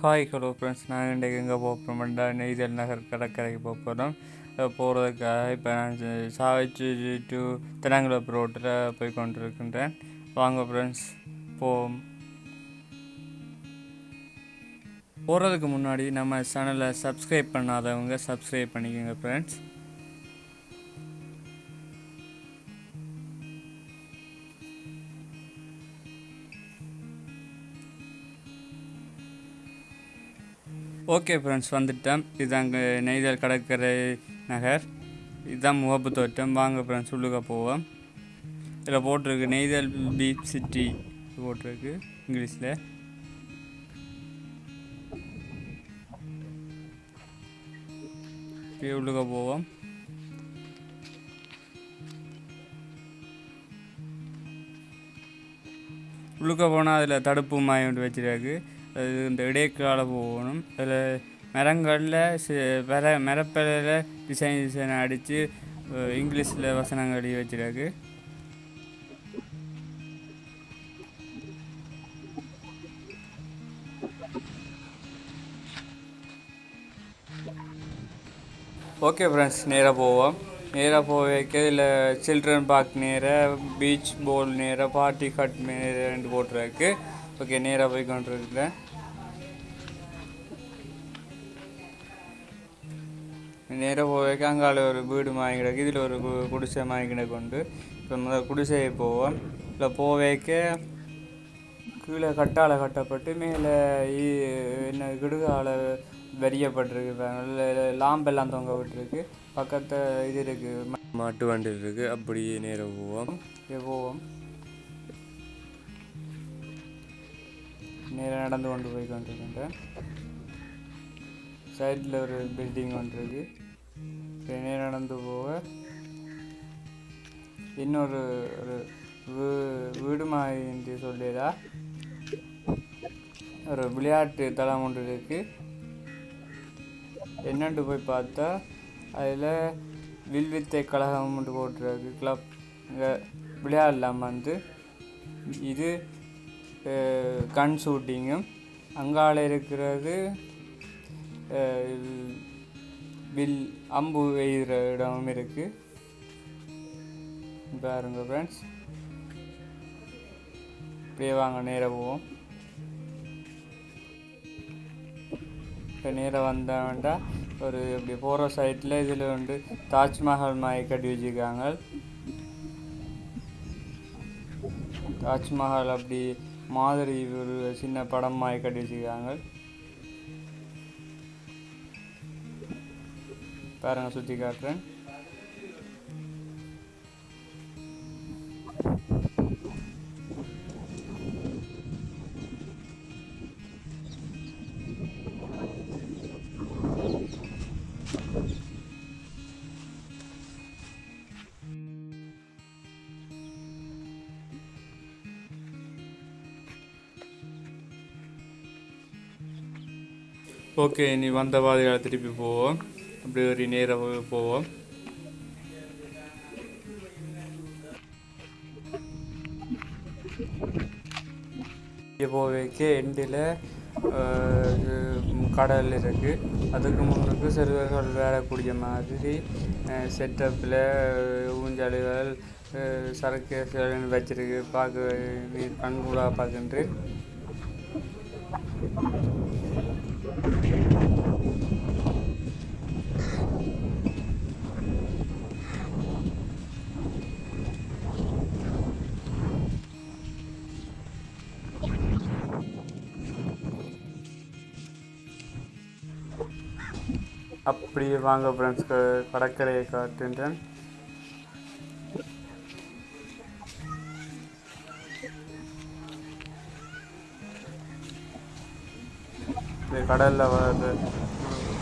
Hi hello friends நான் இன்றைக்கு எங்கே போக போகிறோம்டா நெய்தல் நகர் கடற்கரைக்கு போக போகிறோம் போகிறதுக்காக இப்போ நான் சாவிச்சு டு திருநாங்குளப்பு ரோட்டில் போய் கொண்டிருக்கின்றேன். வாங்க ஃப்ரெண்ட்ஸ் போவோம். போகிறதுக்கு முன்னாடி நம்ம சேனலை சப்ஸ்கிரைப் பண்ணாதவங்க சப்ஸ்கிரைப் பண்ணிக்கோங்க ஃப்ரெண்ட்ஸ் ஓகே ஃப்ரெண்ட்ஸ் வந்துட்டேன். இதாங்க நெய்தல் கடற்கரை நகர். இதுதான் முகப்பு தோட்டம். வாங்க ஃப்ரெண்ட்ஸ் உள்ளுக்க போவோம். இதில் போட்டிருக்கு நெய்தல் பீச் சிட்டி போட்டிருக்கு இங்கிலீஷில். இப்படியே உள்ளுக்க போவோம். உள்ளுக்க போனால் அதில் தடுப்பு மாயம் வச்சுருக்கு. இந்த இடைக்கால போகணும். அதில் மரங்களில் மர மரப்பலையில் டிசைன் டிசைன் அடித்து இங்கிலீஷில் வசனங்கள் எழுதி வச்சிருக்கு. ஓகே ஃப்ரெண்ட்ஸ் நேராக போவோம். நேராக போக இல்லை சில்ட்ரன் பார்க் நேராக பீச் போல் நேராக பார்ட்டி கட் நேரண்டு போட்டிருக்கு ஓகே நேராக போய் கொண்டிருக்கிறேன். நேராக போவேக்க அங்கால ஒரு வீடு வாங்கி கிடக்கு இதில் ஒரு கு- குடிசை வாங்கி கிடக்கு உண்டு இப்போ முதல் குடிசையை போவோம் இல்லை போவேக்க கீழே கட்டால கட்டப்பட்டு மேலே என்ன கிடுகால வெறியப்பட்டிருக்கு. லாம்பெல்லாம் தொங்க விட்டுருக்கு பக்கத்தில் இது இருக்குது மாட்டு வண்டி இருக்குது அப்படியே நேராக போவோம் போவோம் நேராக நடந்து கொண்டு போய் கொண்டிருக்கின்றேன் சைடில் ஒரு பில்டிங் ஒன்று இருக்கு இப்படி நடந்து போக இன்னொரு ஒரு வீ- வீடு மாதிரி சொல்லிடா ஒரு விளையாட்டு தளம் ஒன்று இருக்கு. என்னென்று போய் பார்த்தா அதில் வில்வித்தை கழகம் ஒன்று போட்டிருக்கு. கிளப் இங்கே விளையாடலாம் வந்து. இது கன் ஷூட்டிங்கும் அங்கால இருக்கிறது வில் அம்பு எய்கிற இடமும் இருக்குது பாருங்க ஃப்ரெண்ட்ஸ் இப்படியே வாங்க நேராக போவோம். இப்போ நேராக வந்தாண்டா ஒரு இப்படி போகிற சைட்டில் இதில் வந்து தாஜ்மஹால் மாதிரி கட்டி வச்சுருக்காங்க. தாஜ்மஹால் அப்படி மாதிரி ஒரு சின்ன படம் மாதிரி கட்டி வச்சுருக்காங்க. பாருங்க சுற்றி காட்டுறேன். ஓகே நீ வந்த பாதைகளை திருப்பி போவோம். அப்படி ஒரு நேரம் போவோம். இங்கே போவைக்கு எண்டில் கடல் இருக்குது அதுக்கு முன்னுக்கு சிறுவர்கள் விளையாடக்கூடிய மாதிரி செட்டப்பில் ஊஞ்சலுகள் சரக்கு வச்சிருக்கு. பார்க்க கண்கூடாக பார்க்கின்றேன். அப்படியே வாங்க ஃப்ரெண்ட்ஸ் கடற்கரையை காட்டுகின்றேன் இது கடலில் வர்றது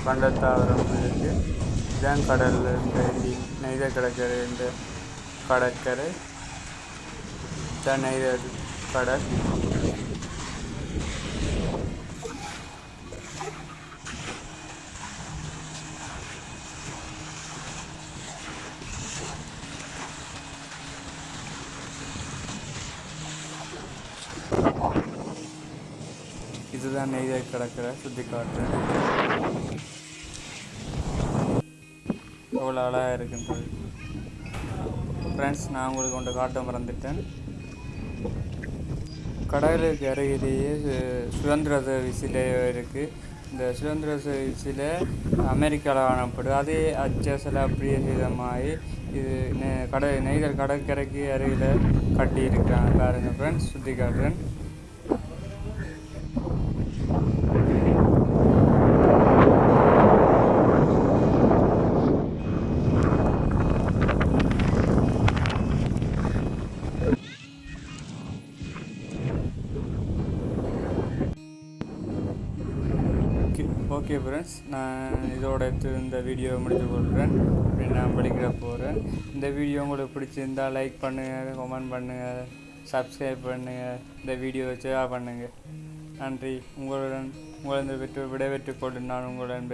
பண்டத்தாவரம் இருக்கு. இதுதான் கடலில் இருந்து நெய்த கடற்கரை இந்த கடற்கரை. தான் நெய்த கடல். இதுதான் இதுதான் நெய்தல் கிடக்கிற சுற்றி காட்டுறேன் எவ்வளோ அழகாக இருக்குன்றது ஃப்ரெண்ட்ஸ் நான் உங்களுக்கு கொண்டு காட்ட மறந்துட்டேன். கடலுக்கு அருகிலேயே சுதந்திர சிலை இருக்குது இந்த சுதந்திர சிலை அமெரிக்காவில் காணப்படும். அதே அச்சசில அப்படியே விதமாகி இது நெ- கடை நெய்தல் கடற்கரைக்கு அருகில் கட்டியிருக்காங்க பாருங்கள் ஃப்ரெண்ட்ஸ் சுற்றி காட்டுறேன். ஓகே ஃப்ரெண்ட்ஸ் நான் இதோட இந்த வீடியோவை முடித்து கொள்கிறேன். அப்படி நான் படிக்கிற போகிறேன் இந்த வீடியோ உங்களுக்கு பிடிச்சிருந்தா லைக் பண்ணுங்கள் கமெண்ட் பண்ணுங்கள் சப்ஸ்கிரைப் பண்ணுங்கள் இந்த வீடியோவை ஷேர் பண்ணுங்கள் நன்றி. உங்களுடன் உங்களது விட்டு விடைபெற்றுக் கொண்டு நான் உங்களுடன்